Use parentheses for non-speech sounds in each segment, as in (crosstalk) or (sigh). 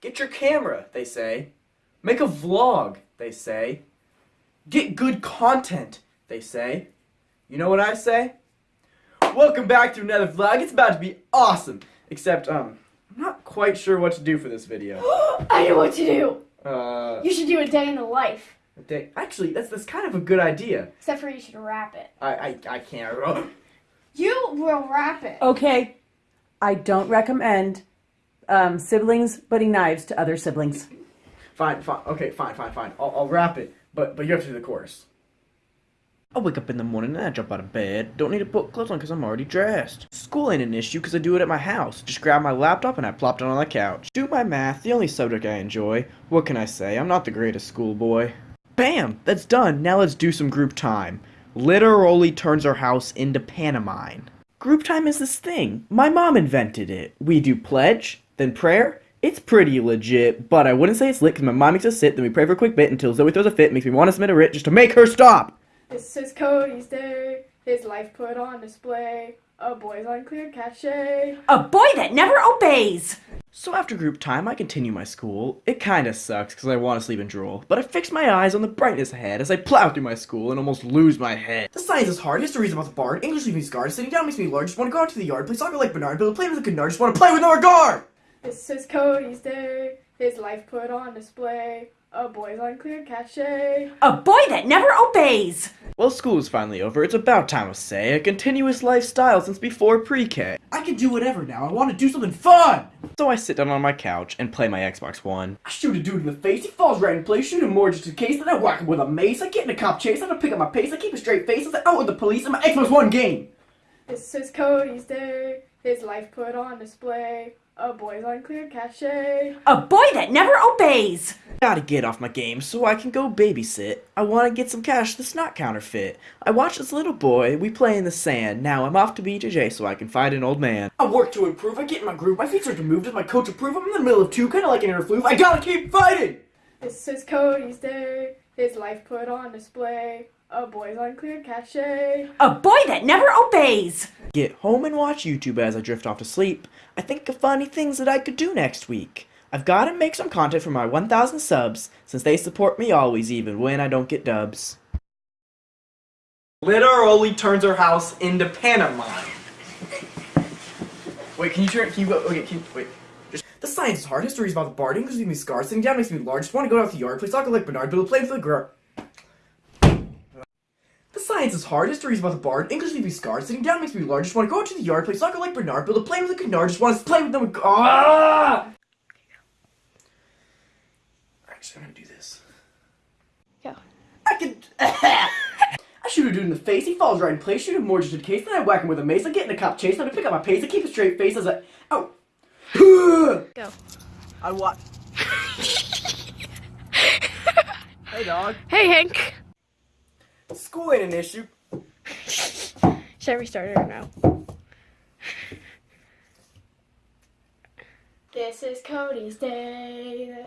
Get your camera, they say. Make a vlog, they say. Get good content, they say. You know what I say? Welcome back to another vlog. It's about to be awesome. Except, um, I'm not quite sure what to do for this video. (gasps) I know what to do. Uh, You should do a day in the life. they- actually, that's that's kind of a good idea. Except for you should wrap it. I I, I can't. (laughs) You will wrap it. Okay, I don't recommend um, siblings putting knives to other siblings. Fine, fine. Okay, fine, fine, fine. I'll, I'll wrap it, but but you have to do the chorus. I wake up in the morning and I jump out of bed. Don't need to put clothes on because I'm already dressed. School ain't an issue because I do it at my house. Just grab my laptop and I plop down on the couch. Do my math, the only subject I enjoy. What can I say? I'm not the greatest schoolboy. Bam! That's done. Now let's do some group time. Literally turns our house into Panamine. Group time is this thing. My mom invented it. We do pledge, then prayer. It's pretty legit, but I wouldn't say it's lit because my mom makes us sit, then we pray for a quick bit until Zoe throws a fit, makes me want to submit a writ just to make her stop. This is Cody's day. His life put on display. A boy's unclear cachet. A boy that never obeys! So after group time, I continue my school. It kinda sucks because I want to sleep and drool, but I fix my eyes on the brightness ahead as I plow through my school and almost lose my head. The science is hard, history is about the bard, English leaves me scarred, sitting down makes me large, just want to go out to the yard, play soccer like Bernard, build a plane with a canard, just want to play with no regard! This is Cody's day. His life put on display. A boy's unclear cachet. A boy that never obeys! Well, school is finally over. It's about time to say a continuous lifestyle since before pre-K. I can do whatever now. I want to do something fun. So I sit down on my couch and play my Xbox One. I shoot a dude in the face. He falls right in place. Shoot him more just in case. Then I whack him with a mace. I get in a cop chase. I don't pick up my pace. I keep a straight face. I'm out with the police in my Xbox One game. This is Cody's day. His life put on display. A boy's on clear cachet. A boy that never obeys! Gotta get off my game so I can go babysit. I wanna get some cash that's not counterfeit. I watch this little boy, we play in the sand. Now I'm off to BJJ so I can find an old man. I work to improve, I get in my groove, my feet start to move. Does my coach approve? I'm in the middle of two, kinda like an inner fluke. I gotta keep fighting! This is Cody's day. His life put on display. A boy's on clear cachet. A boy that never obeys! Get home and watch YouTube as I drift off to sleep. I think of funny things that I could do next week. I've gotta make some content for my 1000 subs, since they support me always even when I don't get dubs. Literally turns her house into Panamine. Wait, can you turn, can you go, okay, can you, wait. Just, the science is hard, history is about the bard, English leaves me scarred, sitting down makes me large, just wanna go out to the yard, play soccer like Bernard, build a plane for the girl. The science is hard, history is about the bard, English leaves me scarred, sitting down makes me large, just wanna go out to the yard, play soccer like Bernard, build a plane with a canard, just wanna play with them. Ah! Actually, I'm gonna do this. Go. I could. (laughs) I shoot a dude in the face, he falls right in place, shoot him more just in case, then I whack him with a mace, I get in a cop chase, then I pick up my pace, I keep a straight face as I. Oh! Go. I watch. (laughs) hey, dog. Hey, Hank. School ain't an issue. Should I restart it or no? This is Cody's day.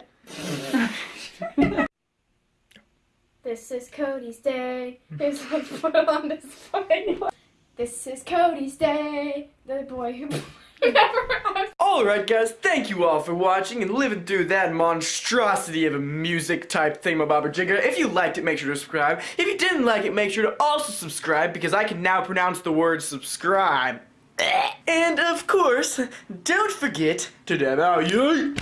this is Cody's day. His life put on display. This is Cody's day. The boy who (laughs) never Alright guys, thank you all for watching and living through that monstrosity of a music type thingamabobber jigger. If you liked it, make sure to subscribe. If you didn't like it, make sure to also subscribe because I can now pronounce the word subscribe. And of course, don't forget to dab out your...